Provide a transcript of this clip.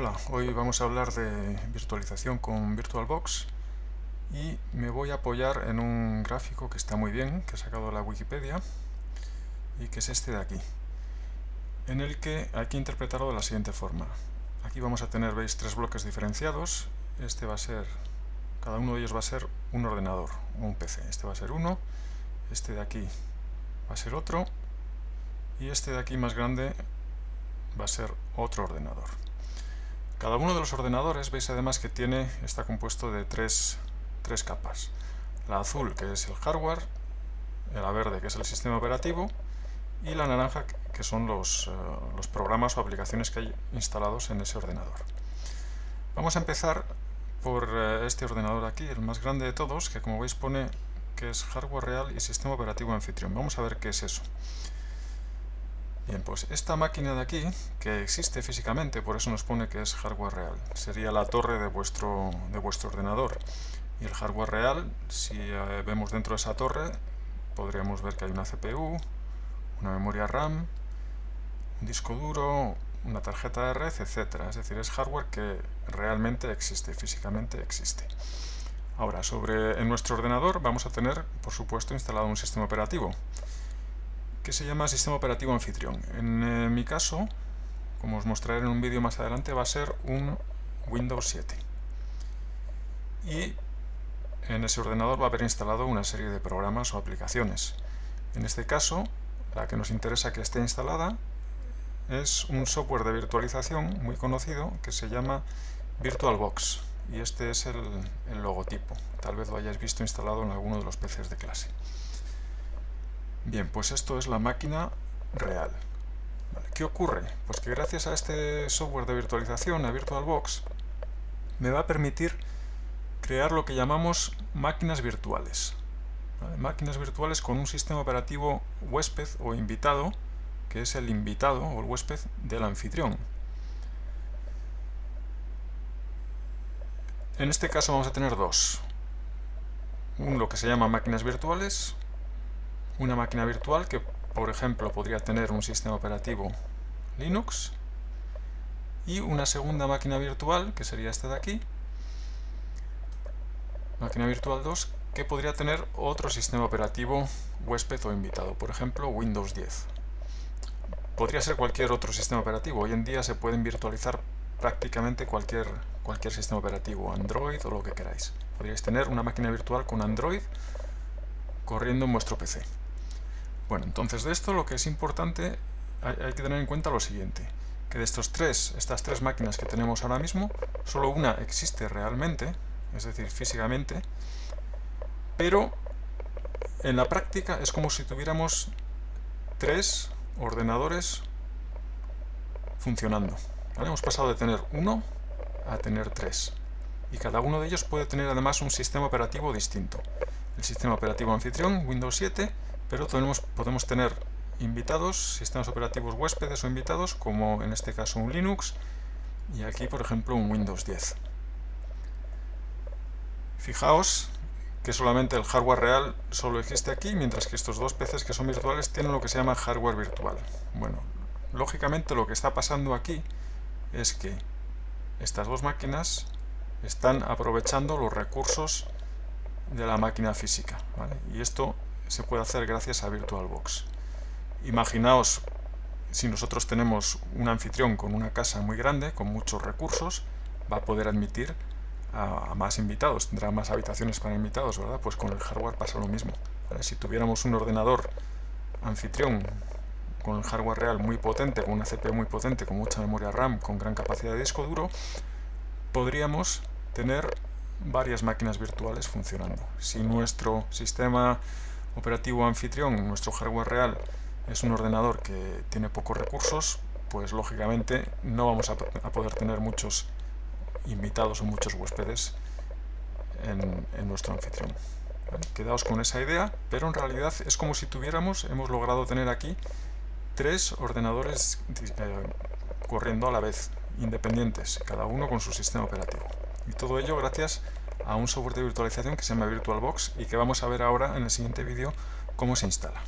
Hola, hoy vamos a hablar de virtualización con VirtualBox y me voy a apoyar en un gráfico que está muy bien, que he sacado de la Wikipedia y que es este de aquí, en el que hay que interpretarlo de la siguiente forma. Aquí vamos a tener, veis, tres bloques diferenciados. Este va a ser, cada uno de ellos va a ser un ordenador, un PC. Este va a ser uno, este de aquí va a ser otro y este de aquí más grande va a ser otro ordenador. Cada uno de los ordenadores veis además que tiene, está compuesto de tres, capas. La azul que es el hardware, la verde que es el sistema operativo y la naranja que son los, eh, los programas o aplicaciones que hay instalados en ese ordenador. Vamos a empezar por eh, este ordenador aquí, el más grande de todos, que como veis pone que es hardware real y sistema operativo anfitrión. Vamos a ver qué es eso. Bien, pues esta máquina de aquí, que existe físicamente, por eso nos pone que es hardware real, sería la torre de vuestro, de vuestro ordenador. Y el hardware real, si eh, vemos dentro de esa torre, podríamos ver que hay una CPU, una memoria RAM, un disco duro, una tarjeta de red, etc. Es decir, es hardware que realmente existe, físicamente existe. Ahora, sobre en nuestro ordenador vamos a tener, por supuesto, instalado un sistema operativo que se llama Sistema Operativo Anfitrión. En eh, mi caso, como os mostraré en un vídeo más adelante, va a ser un Windows 7. Y en ese ordenador va a haber instalado una serie de programas o aplicaciones. En este caso, la que nos interesa que esté instalada es un software de virtualización muy conocido que se llama VirtualBox. Y este es el, el logotipo. Tal vez lo hayáis visto instalado en alguno de los PCs de clase. Bien, pues esto es la máquina real. ¿Qué ocurre? Pues que gracias a este software de virtualización, a VirtualBox, me va a permitir crear lo que llamamos máquinas virtuales. Máquinas virtuales con un sistema operativo huésped o invitado, que es el invitado o el huésped del anfitrión. En este caso vamos a tener dos. Un lo que se llama máquinas virtuales una máquina virtual que, por ejemplo, podría tener un sistema operativo Linux y una segunda máquina virtual, que sería esta de aquí, máquina virtual 2, que podría tener otro sistema operativo huésped o invitado, por ejemplo Windows 10. Podría ser cualquier otro sistema operativo, hoy en día se pueden virtualizar prácticamente cualquier, cualquier sistema operativo, Android o lo que queráis. Podríais tener una máquina virtual con Android corriendo en vuestro PC. Bueno, entonces de esto lo que es importante, hay, que tener en cuenta lo siguiente, que de estos tres, estas tres máquinas que tenemos ahora mismo, solo una existe realmente, es decir, físicamente, pero en la práctica es como si tuviéramos tres ordenadores funcionando. Hemos pasado de tener uno a tener tres. Y cada uno de ellos puede tener además un sistema operativo distinto. El sistema operativo anfitrión, Windows 7, pero tenemos, podemos tener invitados, sistemas operativos huéspedes o invitados, como en este caso un Linux, y aquí por ejemplo un Windows 10. Fijaos que solamente el hardware real solo existe aquí, mientras que estos dos PCs que son virtuales tienen lo que se llama hardware virtual. Bueno, lógicamente lo que está pasando aquí es que estas dos máquinas están aprovechando los recursos de la máquina física. Y esto se puede hacer gracias a VirtualBox. Imaginaos si nosotros tenemos un anfitrión con una casa muy grande, con muchos recursos, va a poder admitir a, más invitados, tendrá más habitaciones para invitados, ¿verdad? Pues con el hardware pasa lo mismo. Si tuviéramos un ordenador anfitrión con el hardware real muy potente, con una CPU muy potente, con mucha memoria RAM, con gran capacidad de disco duro, podríamos tener varias máquinas virtuales funcionando. Si nuestro sistema operativo anfitrión, nuestro hardware real, es un ordenador que tiene pocos recursos, pues lógicamente no vamos a, poder tener muchos invitados o muchos huéspedes en, nuestro anfitrión. quedaos con esa idea, pero en realidad es como si tuviéramos, hemos logrado tener aquí tres ordenadores eh, corriendo a la vez, independientes, cada uno con su sistema operativo. Y todo ello gracias a un software de virtualización que se llama VirtualBox y que vamos a ver ahora en el siguiente vídeo cómo se instala.